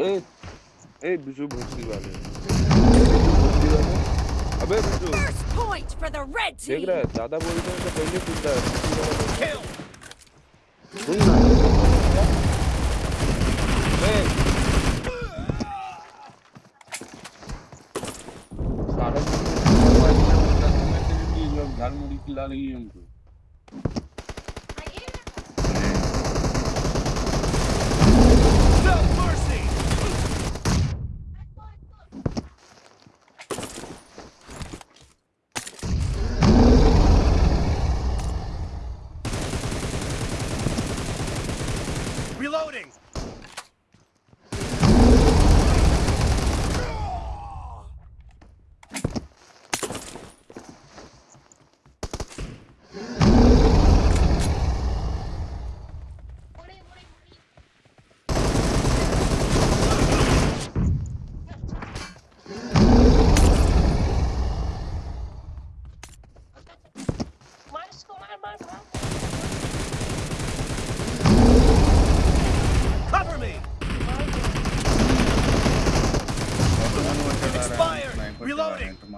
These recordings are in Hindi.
ए ए बिजू भोसड़ी वाले अबे बिजू देख रहा है दादा बोलते हैं तो पहले कूदता है सुन ना ए सारा घर मुड़ी खिला रही है हमको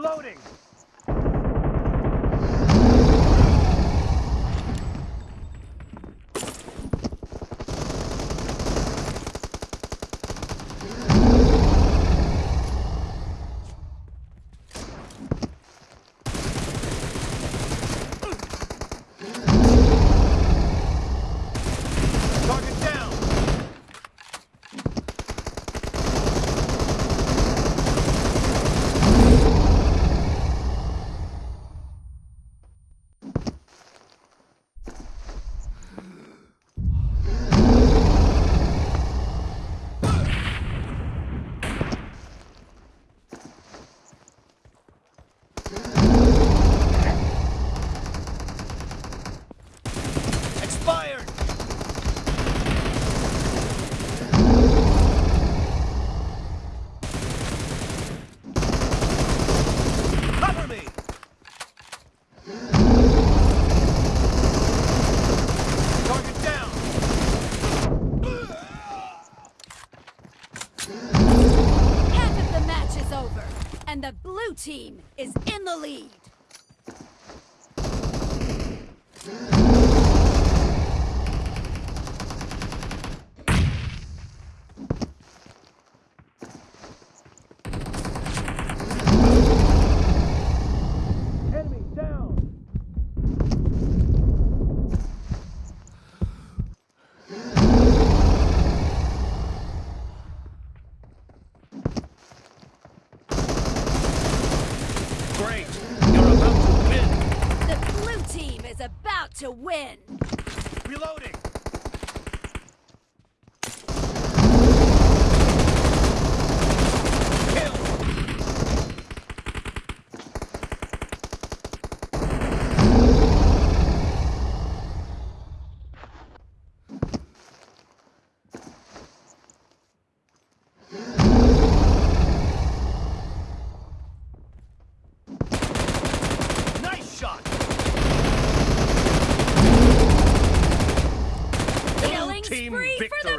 Reloading! team is in the lead. great. You're about to win. The blue team is about to win. Reloading. victory.